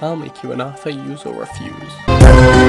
I'll make you an offer use or refuse.